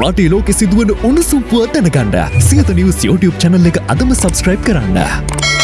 රටේ ලෝකෙ සිදුවන උණුසුම් පුව දැනගන්න සියත නිවස් YouTube channel එක අදම subscribe කරන්න.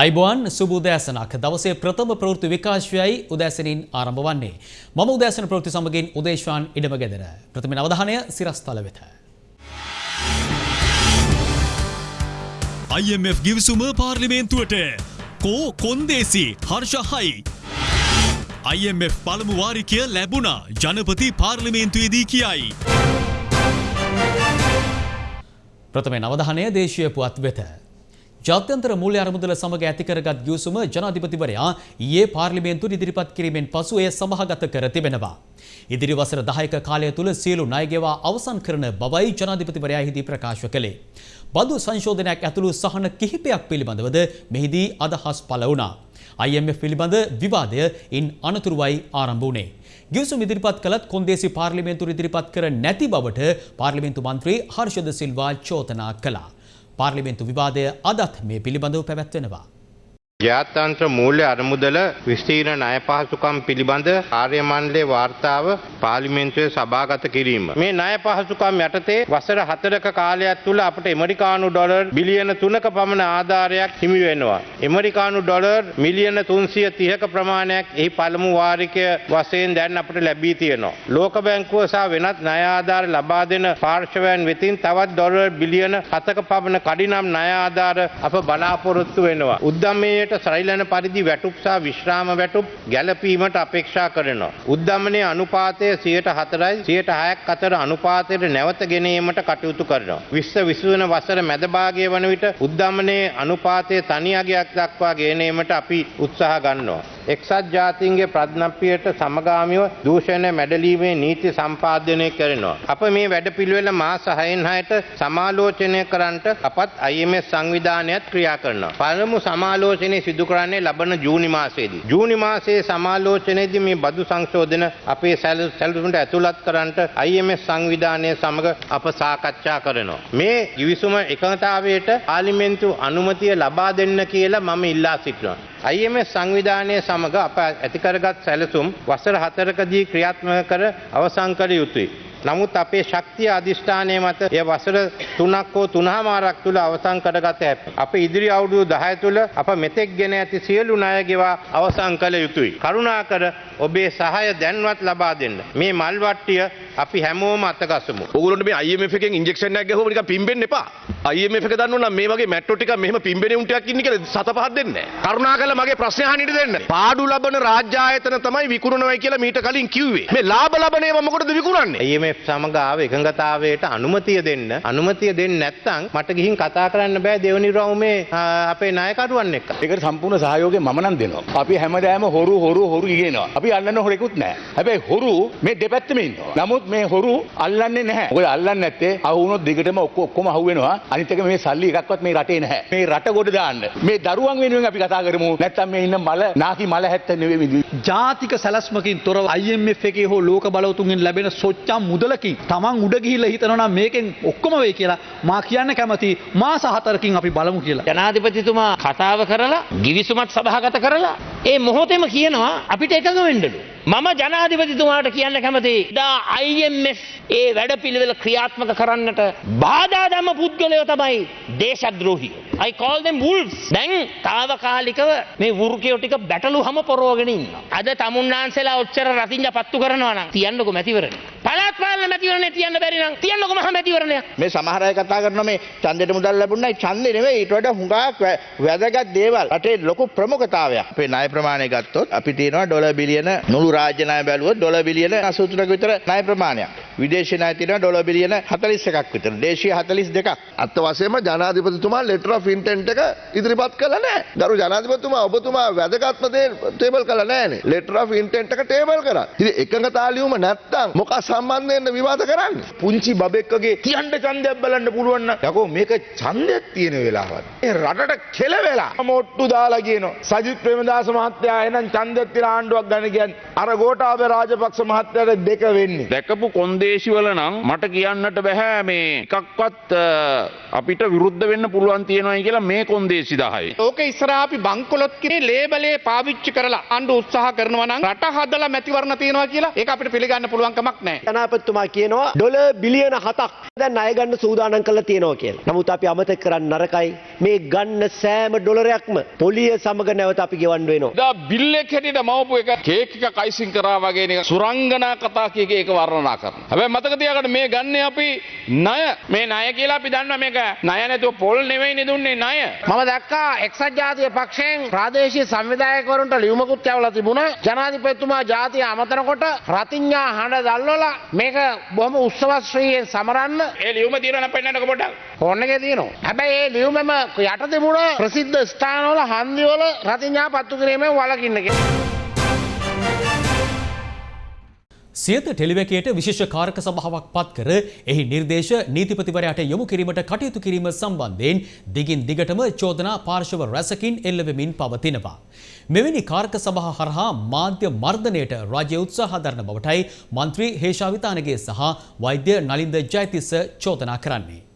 අයිබෝන් සුබ උදෑසනක් දවසේ ප්‍රථම ප්‍රවෘත්ති විකාශයයි උදෑසනින් ආරම්භ වන්නේ. මම උදෑසන ප්‍රවෘත්ති සමගින් උදේශවාන් ඉඩම ගෙදර. ප්‍රථම අවධානය සිරස්තල වෙත. IMF ගිවිසුම පාර්ලිමේන්තුවට කෝ කොන්දේසි හර්ෂහයි. IMF පළමු වාරිකය ලැබුණා ජනපති පාර්ලිමේන්තුවේදී කියයි. ප්‍රථමෙන් අවධානය දේශීය පුවත් වෙත. ජාත්‍යන්තර මූල්‍ය අරමුදල සමග ඇතිකරගත් ගිවිසුම ජනාධිපතිවරයා ඊයේ පාර්ලිමේන්තුවට ඉදිරිපත් කිරීමෙන් පසු එය සභාගත කර තිබෙනවා. ඉදිරි වසර 10ක කාලය තුල සියලු ණය ගෙවා අවසන් කරන බවයි ජනාධිපතිවරයා එහිදී ප්‍රකාශ කළේ. බදු සංශෝධනයක් ඇතුළු සහන කිහිපයක් පිළිබඳවද මෙහිදී අදහස් පළ වුණා. IMF පිළිබඳ විවාදය ඉන් අනතුරුවයි ආරම්භ වුණේ. ගිවිසුම් ඉදිරිපත් කළත් කොන්දේසි පාර්ලිමේන්තුව ඉදිරිපත් කර නැති බවට පාර්ලිමේන්තු මන්ත්‍රී හර්ෂද සිල්වා චෝදනා කළා. පාර්ලිමේන්තු විවාදය අදත් මේ පිළිබඳව පැවැත්වෙනවා. ජාත්‍යන්ත්‍ර මූල්‍ය අරමුදල විස්තීර්ණ ණය පහසුකම් පිළිබඳ කාර්ය මණ්ඩලයේ වාර්තාව පාර්ලිමේන්තුවේ සභාගත කිරීම. මේ ණය පහසුකම් යටතේ වසර 4ක කාලයක් තුල අපට ඇමරිකානු ඩොලර් බිලියන 3ක පමණ ආධාරයක් හිමි වෙනවා. ඇමරිකානු ඩොලර් මිලියන 330ක ප්‍රමාණයක් එහි පළමු වාරිකය වශයෙන් දැන් අපට ලැබී තියෙනවා. ලෝක බැංකුව සහ වෙනත් ණය ආධාර ලබා දෙන පාර්ශවයන් වෙතින් තවත් ඩොලර් බිලියන 7ක පමණ කඩිනම් ණය ආධාර අප බලාපොරොත්තු වෙනවා. උද්දමයේ ඊට සරිලන පරිදි වැටුප් සහ විශ්‍රාම වැටුප් ගැලපීමට අපේක්ෂා කරනවා. උද්දමනයේ අනුපාතය 104යි 106ක් අතර අනුපාතයට නැවත ගෙනීමට කටයුතු කරනවා. විශ්ව විසුවන වසර මැද භාගයේ වන විට උද්දමනයේ අනුපාතය තනි අගයක් දක්වා ගෙනීමට අපි උත්සාහ ගන්නවා. එක්සත් ජාතීන්ගේ ප්‍රඥප්තියට සමගාමීව දූෂණය මැඩලීමේ නීති සම්පාදනය කරනවා. අප මේ වැඩපිළිවෙල මාස 6න් 6ට සමාලෝචනය කරන්නට අපත් IMF සංවිධානයත් ක්‍රියා කරනවා. පළමු සමාලෝචනය සිදු කරන්නේ ලබන ජූනි මාසයේදී. ජූනි මාසයේ සමාලෝචනයේදී මේ බදු සංශෝධන අපේ සැලසුමට ඇතුළත් කරන්නට IMF සංවිධානය සමග අප සාකච්ඡා කරනවා. මේ givisuma එකඟතාවයට පාර්ලිමේන්තු අනුමැතිය ලබා දෙන්න කියලා මම ඉල්ලා සිටිනවා. IMF සංවිධානය සමග අප ඇතිකරගත් සැලසුම් වසර හතරකදී ක්‍රියාත්මක කර අවසන් කළ යුතුයි. නමුත් අපේ ශක්තිය අධිෂ්ඨානය මත එය වසර තුනක් හෝ තුනහමාරක් තුළ අවසන් කරගත හැක. අප ඉදිරි අවුරුදු 10 තුළ අප මෙතෙක් ගෙන ඇති සියලු ණය ගෙවා අවසන් කළ යුතුයි. කරුණාකර ඔබේ සහාය දැන්වත් ලබා දෙන්න. මේ මල් වට්ටිය අපි හැමෝම අතගසමු. ඔගොල්ලන්ට මේ IMF එකෙන් ඉන්ජෙක්ෂන් එකක් ගහුවම නිකන් පිම්බෙන්න එපා. IMF එක දන්නව නම් මේ වගේ මැට්‍රෝ ටිකක් මෙහෙම පිම්බෙන උන්ටයක් ඉන්නේ කියලා සත පහක් දෙන්නේ නැහැ. කරුණාකරලා මගේ ප්‍රශ්නේ අහන්න ඉඩ දෙන්න. පාඩු ලබන රාජ්‍ය ආයතන තමයි විකුණනවයි කියලා මීට කලින් කිව්වේ. මේ ලාභ ලබන ඒවා මොකටද විකුණන්නේ? IMF සමග ආව එකඟතාවයට අනුමතිය දෙන්න. අනුමතිය දෙන්නේ නැත්නම් මට ගිහින් කතා කරන්න බෑ දෙවනි රවුමේ අපේ නායකරුවන් එක්ක. ඒකට සම්පූර්ණ සහයෝගය මම නම් දෙනවා. අපි හැමදාම හොරු හොරු හොරු ඉගෙනවා. අපි අල්ලන්න හොරෙකුත් නැහැ. හැබැයි හොරු මේ දෙපැත්තෙම ඉන්නවා. නමුත් මේ හොරු අල්ලන්නේ නැහැ. මොකද අල්ලන්නේ නැත්තේ අහු වුණොත් දිගටම ඔක්කොම අහු වෙනවා. අනිත් එක මේ සල්ලි එකක්වත් මේ රටේ නැහැ. මේ රට ගොඩ දාන්න. මේ දරුවන් වෙනුවෙන් අපි කතා කරමු. නැත්තම් මේ ඉන්න මල නාකි මල හැත්ත නෙවෙයි ජාතික සැලස්මකින් තොරව IMF එකේ හෝ ලෝක බලවතුන්ගෙන් ලැබෙන සොච්චම් මුදලකින් තමන් උඩ ගිහිල්ලා හිතනවා නම් මේකෙන් ඔක්කොම වෙයි කියලා මා කියන්න කැමති මාස හතරකින් අපි බලමු කියලා. ජනාධිපතිතුමා කතාව කරලා ගිවිසුමත් සභාගත කරලා ඒ මොහොතේම කියනවා අපිට එකඟ වෙන්නලු. මම ජනාධිපතිතුමාට කියන්න කැමති දා IMF ඒ වැඩපිළිවෙල ක්‍රියාත්මක කරන්නට බාධා දම පුද්ගලයෝ තමයි දේශද්‍රෝහි. I call them wolves. දැන් తాවකාලිකව මේ වෘකයෝ ටික බැටළු හැම පොරවගෙන ඉන්නවා. අද තමුන්නාන්සලා ඔච්චර රතින්ජ පත්තු කරනවා නම් තියන්නකො මැතිවරණ. පළාත් පාලන මැතිවරණේ තියන්න බැරි නම් තියන්නකො මහ මැතිවරණයක්. මේ සමහර අය කතා කරනවා මේ ඡන්දෙට මුදල් ලැබුණයි ඡන්දේ නෙවෙයි ඊට වඩා හුඟක් වැදගත් දේවල්. රටේ ලොකු ප්‍රමුඛතාවයක්. අපේ ණය ප්‍රමාණය ගත්තොත් අපි තියෙනවා ඩොලර් බිලියන නුළු රාජ්‍ය ණය බැලුවොත් ඩොලර් බිලියන 83ක විතර ණය ප්‍රමාණයක්. විදේශ ණය තියෙනවා ඩොලර් බිලියන 41ක් විතර. දේශීය 42ක්. අත්ත වශයෙන්ම ජනාධිපතිතුමා ලෙටර් ඔෆ් ඉන්ටෙන්ට් එක ඉදිරිපත් කළා නෑ. ගරු ජනාධිපතිතුමා ඔබතුමා වැදගත්ම දේ ටේබල් කළා නෑනේ. ලෙටර් ඔෆ් ඉන්ටෙන්ට් එක ටේබල් කරා. ඉතින් එකඟතා ලියුම නැත්තම් මොකක් සම්බන්ධයෙන් විවාද කරන්නේ? පුංචි බබෙක්කගේ තියන්න ඡන්දයක් බලන්න පුළුවන් නම් යකෝ මේක ඡන්දයක් තියෙන වෙලාවක්. ඒ රටට කෙල වෙලා මොට්ටු දාලා කියනවා. සජිත් ප්‍රේමදාස මහත්තයා එහෙනම් ඡන්දයක් තියලා ආණ්ඩුවක් ගන්න කියන්නේ අර ගෝඨාභය රාජපක්ෂ මහත්තයාට දෙක වෙන්නේ. දැකපු කොන්දේසි වල නම් මට කියන්නට බැහැ මේ එකක්වත් අ, අපිට විරුද්ධ වෙන්න පුළුවන් තියෙනවායි කියලා මේ කොන්දේසි 10යි. ඕක ඉස්සරහා අපි බංකොලොත් කිරේ ලේබලේ පාවිච්චි කරලා ආණ්ඩු උත්සාහ කරනවා නම් රට හදලා මැතිවරණ තියනවා කියලා ඒක අපිට පිළිගන්න පුළුවන් කමක් නැහැ. ජනාපතිතුමා කියනවා ඩොල බිලියන හතක් දැන් ණය ගන්න සූදානම් කරලා තියෙනවා කියලා. නමුත් අපි අමතක කරන්න නරකයි මේ ගන්න සෑම ඩොලරයක්ම පොලිය සමග නැවත අපි ගෙවන්න වෙනවා. දා බිල් එක හැටියට මවපු එක කේක් එක කයිසින් කරා වගේ නිකන් සුරංගනා කතා කියක ඒක වර්ණනා කරනවා. හැබැයි මතක තියාගන්න මේ ගන්නේ අපි ණය. මේ ණය කියලා අපි දන්නවා මේක ණය නැතුව පොල් නෙවෙයිනේ දුන්නේ ණය. මම දැක්කා එක්සත් ජාතික පක්ෂයෙන් ප්‍රාදේශීය සංවිධායකවරුන්ට ලියුමකුත් යවලා තිබුණා. ජනාධිපතිතුමා ජාතිය අමතනකොට රතිඤ්ඤා හඬ දැල්වලා මේක බොහොම උත්සවශ්‍රීයෙන් සමරන්න ඒ ලියුම තියෙනවා නම් පෙන්නන්නකො පොඩ්ඩක්. ෆෝන් එකේ තියෙනවා. හැබැයි ඒ ලියුමෙම යට තිබුණ ප්‍රසිද්ධ ස්ථානවල හන්දිවල රතිඤ්ඤා පත්තු කිරීමෙන් වළකින්න කියලා. සියත ටෙලිවැකයට විශේෂ කාරක සභාවක් පත් කර එහි නිර්දේශ නීතිපතිවරයාට යොමු කිරීමට කටයුතු කිරීම සම්බන්ධයෙන් දිගින් දිගටම චෝදනා පාර්ශව රැසකින් එල්ලවෙමින් පවතිනවා. මෙවැනි කාරක සභහ හරහා මාධ්‍ය මර්ධනයට රාජ්‍ය උත්සාහ දරන බවටයි මන්ත්‍රී හේෂාවිතානගේ සහ වෛද්‍ය නලින්ද ජයතිස්ස චෝදනා කරන්නේ.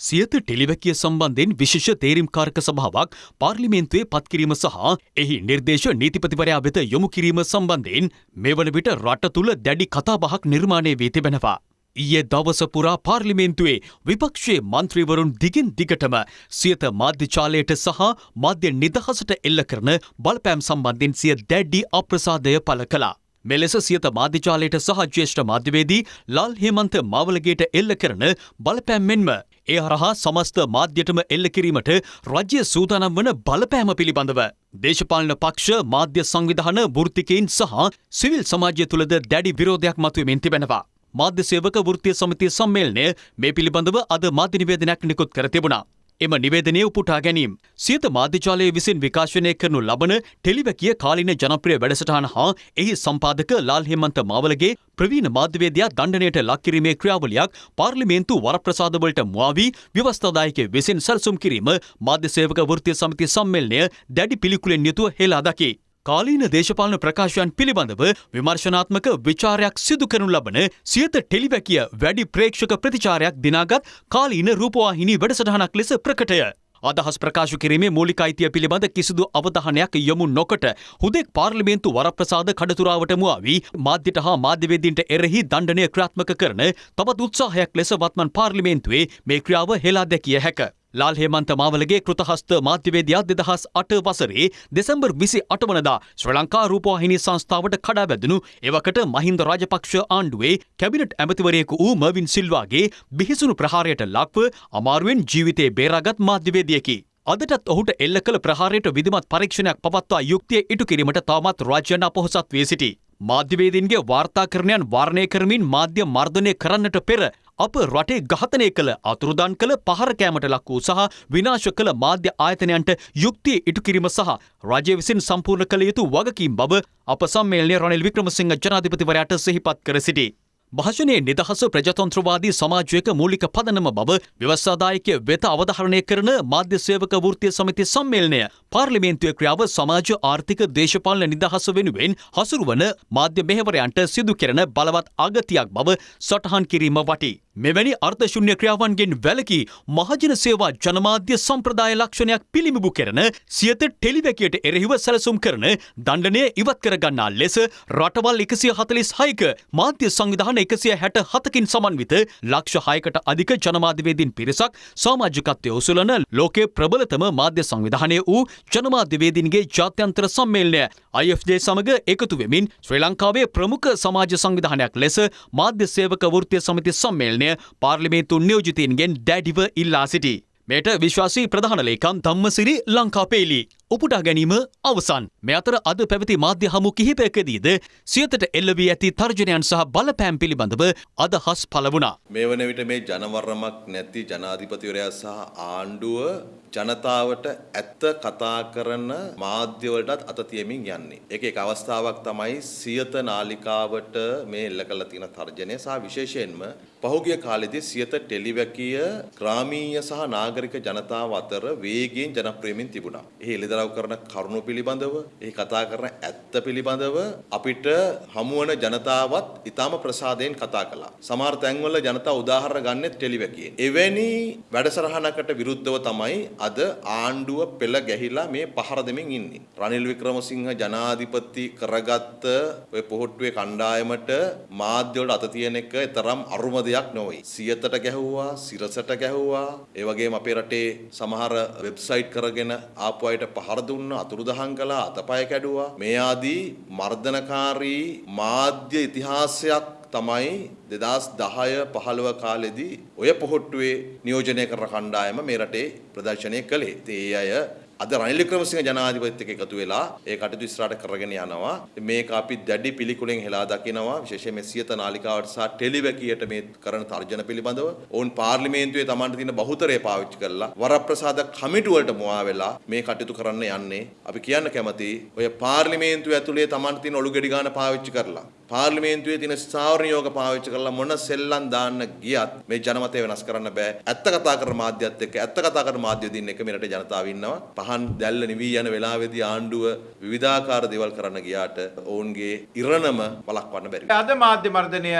සියත ටෙලිවැකිය සම්බන්ධයෙන් විශේෂ තේරීම්කාරක සභාවක් පාර්ලිමේන්තුවේ පත්කිරීම සහ එහි නිර්දේශ නීතිපතිවරයා වෙත යොමු කිරීම සම්බන්ධයෙන් මෙවන විට රට තුළ දැඩි කතාබහක් නිර්මාණය වී තිබෙනවා. ඊයේ දවස පුරා පාර්ලිමේන්තුවේ විපක්ෂයේ මන්ත්‍රීවරුන් දිගින් දිගටම සියත මාධ්‍යචාලයට සහ මාධ්‍ය නිදහසට එල්ල කරන බලපෑම් සම්බන්ධයෙන් සිය දැඩ්ඩි අප්‍රසාදය පළ කළා. මෙලෙස සියත මාධ්‍යචාලයට සහ ජ්‍යෙෂ්ඨ මාධ්‍යවේදී ලාල් හේමන්ත මාවලගේට එල්ල කරන බලපෑම් මෙන්ම ඒ හරහා සමස්ත මාධ්‍යටම එල්ල කිරීමට රජ්‍ය සූදානම් වන බලපෑම පිළිබඳව. දේශපාලන පක්ෂ මාධ්‍ය සංවිධාන වෘත්තිකයින් සහ සිවිල් සමාජය තුළද දැඩි විරෝධයක් මතුවමින් තිබෙනවා. මාධ්‍ය සේවක වෘත්තීය සමිතිය සම්මේලනය මේ පිළිබඳව අද මාධ්‍ය නිවේදනයක් නිකුත් කර තිබුණා. එම නිවේදනය උපුටා ගැනීම. සියත මාධ්‍යජාලය විසින් විකාශනය කරනු ලබන ටෙලිවැකිය කාලින ජනප්‍රිය වැඩසටහන හා එහි සම්පාදක ලාල් හෙමන්ත මාවලගේ ප්‍රවීණ මාධ්‍යවේදයා දණ්ඩනයට ලක්කිරීමේ ක්‍රියාවලියක් පාර්ලිමේන්තු වරප්‍රසාදවලට මුවාවී ව්‍යවස්ථාදායක විසින් සැලසුම් කිරීම මාධ්‍ය සේවක වෘත්තීය සමිති සම්මේලනය දැඩි පිළිකුලෙන් යුතුව හෙලා දකි. කාලීන දේශපාලන ප්‍රකාශයන් පිළිබඳව විමර්ශනාත්මක විචාරයක් සිදු කරනු ලබන සියත ටෙලිවැකිය වැඩි ප්‍රේක්ෂක ප්‍රතිචාරයක් දිනාගත් කාලීන රූපවාහිනී වැඩසටහනක් ලෙස ප්‍රකටය. අදහස් ප්‍රකාශ කිරීමේ මූලික අයිතිය පිළිබඳ කිසිදු අවධානයක් යොමු නොකොට හුදෙක් පාර්ලිමේන්තු වරප්‍රසාද කඩතුරාවට මුවාවී මාධ්‍යට හා මාධ්‍යවේදීන්ට එරෙහි දණ්ඩනය ක්‍රාත්මක කරන තවත් උත්සාහයක් ලෙස වත්මන් පාර්ලිමේන්තුවේ මේ ක්‍රියාව හෙලා දැකිය හැක. ලාල් හේමන්ත මාවලගේ කෘතහස්ත මාධ්‍යවේදයා දෙදහස් අට වසරේ දෙසැම්බර් විසි අටවනදා ශ්‍ර ලංකා රූපවාහිනී සංස්ථාවට කඩා වැදනු එවකට මහින්ද රාජපක්ෂ ආණ්ඩුවේ කැබිනට් ඇමතිවරයෙකු වූ මර්වින් සිල්වාගේ බිහිසුණු ප්‍රහාරයට ලක්ව අමාරුවෙන් ජීවිතේ බේරාගත් මාධ්‍යවේදියකි. අදටත් ඔහුට එල්ල කළ ප්‍රහාරයට විධමත් පරීක්ෂණයක් පවත්වා යුක්තිය ඉටු කිරීමට තවමත් රාජ්‍යන අපොහොසත් වී සිටි. මාධ්‍යවේදීන්ගේ වාර්තාකරණයන් වාරණය කරමින් මාධ්‍ය මර්ධනය කරන්නට පෙර අප රටේ ඝාතනය කළ අතුරුදන් කළ පහරකෑමට ලක් වූ සහ විනාශ කළ මාධ්‍ය ආයතනයන්ට යුක්තිය ඉටු කිරීම සහ රජය විසින් සම්පූර්ණ කළ යුතු වගකීම් බව අප සම්මේලනය රනිල් වික්‍රමසිංහ ජනාධිපතිවරයාට සිහිපත් කර සිටි. භාෂණයේ නිදහස ප්‍රජතන්ත්‍රවාදී සමාජයක මූලික පදනම බව ව්‍යවස්සාදායකය වෙත අවධහරණය කරන මාධ්‍ය සේවක වෘත්තිය සමිති සම්මේලනය පාර්ලිමේන්තුවේ ක්‍රියාව සමාජ ආර්ථික දේශපාලන නිදහස වෙනුවෙන් හසුරුවන මාධ්‍ය මෙහෙවරයන්ට සිදු කෙරෙන බලවත් අගතියක් බව සටහන් කිරීම වටී. මෙවැනි අර්ථශුන්‍ය ක්‍රියාවන්ගෙන් වැලකී මහජන සේවා ජනමාධ්‍ය සම්ප්‍රදාය ලක්ෂණයක් පිළිමිබු කරන සියත ටෙලිවැකියට එරෙහිව සැලසුම් කරන දණ්ඩනය ඉවත් කරගන්නා ලෙස රටවල් එකසිය හතලිස් හයික මාධ්‍ය සංවිධාන එකසිය හැට හතකින් සමන්විත ලක්ෂ හයකට අධික ජනමාධ්‍යවේදීන් පිරිසක් සාමාජිකත්වය උසුලන ලෝකේ ප්‍රබලතම මාධ්‍ය සංවිධානය වූ ජනමාධ්‍යවේදීන්ගේ ජාත්‍යන්තර සම්මේලනය IFJ සමග එකතු වෙමින් ශ්‍රී ලංකාවේ ප්‍රමුඛ සමාජ සංවිධානයක් ලෙස මාධ්‍ය සේවක වෘත්තිය සමිති සම්මේලනය පාර්ලිමේන්තු නියෝජිතීන්ගෙන් දැඩිව ඉල්ලා සිටි. මෙයට විශ්වාසී ප්‍රධාන ලේකම් ධම්මසිරි ලංකාපේලි උපුටා ගැනීම අවසන්. මේ අතර අද පැවති මාධ්‍ය හමු කිහිපයකදීද සියතට එල්ලවී ඇති තර්ජනයන් සහ බලපෑම් පිළිබඳව අදහස් පළ වුණා. මේ වන විට මේ ජනවරමක් නැති ජනාධිපතිවරයා සහ ආණ්ඩුව ජනතාවට ඇත්ත කතා කරන මාධ්‍යවලටත් අත තියමින් යන්නේ. ඒක එක අවස්ථාවක් තමයි සියත නාලිකාවට මේ එල්ල කළ තියෙන තර්ජනය සහ විශේෂයෙන්ම පහුගිය කාලෙදී සියත ටෙලිවැකිය ග්‍රාමීය සහ නාගරික ජනතාව අතර වේගයෙන් ජනප්‍රියමින් තිබුණා. එහි එළිදරව් කරන කරුණු පිළිබඳව, එහි කතා කරන ඇත්ත පිළිබඳව අපිට හමුවන ජනතාවත් ඊටම ප්‍රසාදයෙන් කතා කළා. සමහර තැන්වල ජනතාව උදාහරණ ගන්නෙත් ටෙලිවැකියෙන්. එවැනි වැඩසටහනකට විරුද්ධව තමයි අද ආණ්ඩුව පෙළ ගැහිලා මේ පහර දෙමින් ඉන්නේ. රනිල් වික්‍රමසිංහ ජනාධිපති කරගත්ත ඔය පොහොට්ටුවේ කණ්ඩායමට මාධ්‍යවලට අත තියෙන එක තරම් අරුම දෙයක් නොවේ. සියතට ගැහුවා, සිරසට ගැහුවා, ඒ වගේම අපේ රටේ සමහර වෙබ්සයිට් කරගෙන ආපු අයට පහර දුන්නා, අතුරුදහන් කළා, අතපය කැඩුවා. මේ ආදී මර්ධනකාරී මාධ්‍ය ඉතිහාසයක් තමයි දෙදස් දහය පහළව කාලෙදී ඔය පොහොට්ටුවේ නියෝජනය කර කණ්ඩායම මේ රටේ ප්‍රදර්ශනය කළේ. ඒ අය අද රනිල් වික්‍රමසිංහ ජනාධිපතිත් එක්ක එකතු වෙලා ඒ කටයුතු ඉස්සරහට කරගෙන යනවා. මේක අපි දැඩි පිළිකුලෙන් හෙලා දකිනවා. විශේෂයෙන් මේ සියත නාලිකාවට සහ ටෙලිවැකියට මේ කරන තර්ජන පිළිබඳව. ඔවුන් පාර්ලිමේන්තුවේ Tamanට තියෙන බහුතරය පාවිච්චි කරලා වරප්‍රසාද කමිටු වලට මුවා වෙලා මේ කටයුතු කරන්න යන්නේ. අපි කියන්න කැමති ඔය පාර්ලිමේන්තුව ඇතුලේ Tamanට තියෙන ඔලු ගෙඩි ගන්න පාවිච්චි කරලා පාර්ලිමේන්තුවේ තියෙන ස්ථාවර නියෝග පාවිච්චි කරලා මොන සෙල්ලම් දාන්න ගියත් මේ ජනමතය වෙනස් කරන්න බෑ. ඇත්ත කතා කරන මාධ්‍යත් එක්ක ඇත්ත කතා කරන මාධ්‍ය දින්න එක මේ රටේ ජනතාව ඉන්නවා. පහන් දැල්ල නිවී යන වෙලාවේදී ආණ්ඩුව විවිධාකාර දේවල් කරන්න ගියාට ඔවුන්ගේ ඉරණම වළක්වන්න බැරි. අද මාධ්‍ය මර්ධනය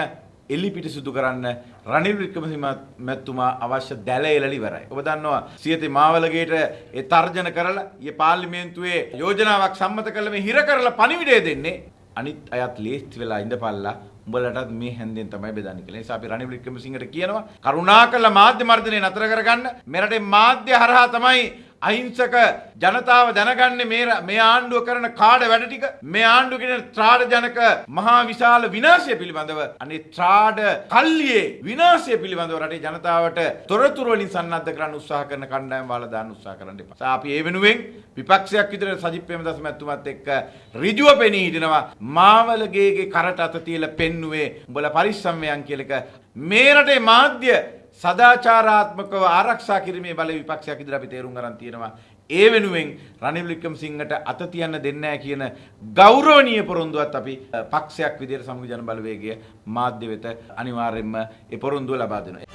එල්ලි පිටිසුදු කරන්න රනිල් වික්‍රමසිංහ මැතිතුමා අවශ්‍ය දැල එළලි ඉවරයි. ඔබ දන්නවා සියතේ මාවලගේට ඒ තර්ජන කරලා ඊ පාර්ලිමේන්තුවේ යෝජනාවක් සම්මත කළ මේ හිර කරලා පණිවිඩය දෙන්නේ අනිත් අයත් ලේස්ති වෙලා ඉඳපල්ලා උඹලටත් මේ හැන්දෙන් තමයි බෙදන්නේ කියලා. ඒ නිසා අපි රනිල් වික්‍රමසිංහට කියනවා කරුණාකරලා මාධ්‍ය මර්ධනය නතර කරගන්න. මෙරටේ මාධ්‍ය හරහා තමයි අහිංසක ජනතාව දැනගන්නේ මේ මේ ආණ්ඩුව කරන කාඩ වැඩ ටික. මේ ආණ්ඩුව කියන ත්‍රාඩ ජනක මහා විශාල විනාශය පිළිබඳව අනේ ත්‍රාඩ කල්ලියේ විනාශය පිළිබඳව රටේ ජනතාවට තොරතුරු වලින් සන්නද්ධ කරන්න උත්සාහ කරන කණ්ඩායම් වල දාන්න උත්සාහ කරන්න එපා. අපි ඒ වෙනුවෙන් විපක්ෂයක් විදිහට සජිත් ප්‍රේමදාස මැතිතුමත් එක්ක ඍජුව පෙනී හිටිනවා. මාවලගේගේ කරට අත තියලා පෙන්නුවේ උඹලා පරිස්සම් වෙයන් කියලා එක මේ රටේ මාධ්‍ය සදාචාරාත්මකව ආරක්ෂා කිරීමේ බලය විපක්ෂයක් ඉදිරියට අපි තේරුම් ගන්න තියෙනවා. ඒ වෙනුවෙන් රනිල් වික්‍රමසිංහට අත තියන්න දෙන්නේ නැහැ කියන ගෞරවනීය පොරොන්දුවත් අපි පක්ෂයක් විදිහට සමග ජන බලවේගය මාධ්‍ය වෙත අනිවාර්යයෙන්ම ඒ පොරොන්දුව ලබා දෙනවා.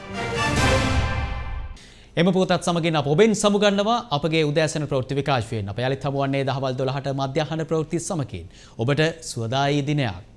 එම පුවතත් සමගින් අප ඔබෙන් සමුගන්නවා අපගේ උදෑසන ප්‍රවෘත්ති විකාශයෙන් අප යළිත් හමුවන්නේ දහවල් 12ට මධ්‍යහන ප්‍රවෘත්ති සමගින් ඔබට සුවදායි දිනයක්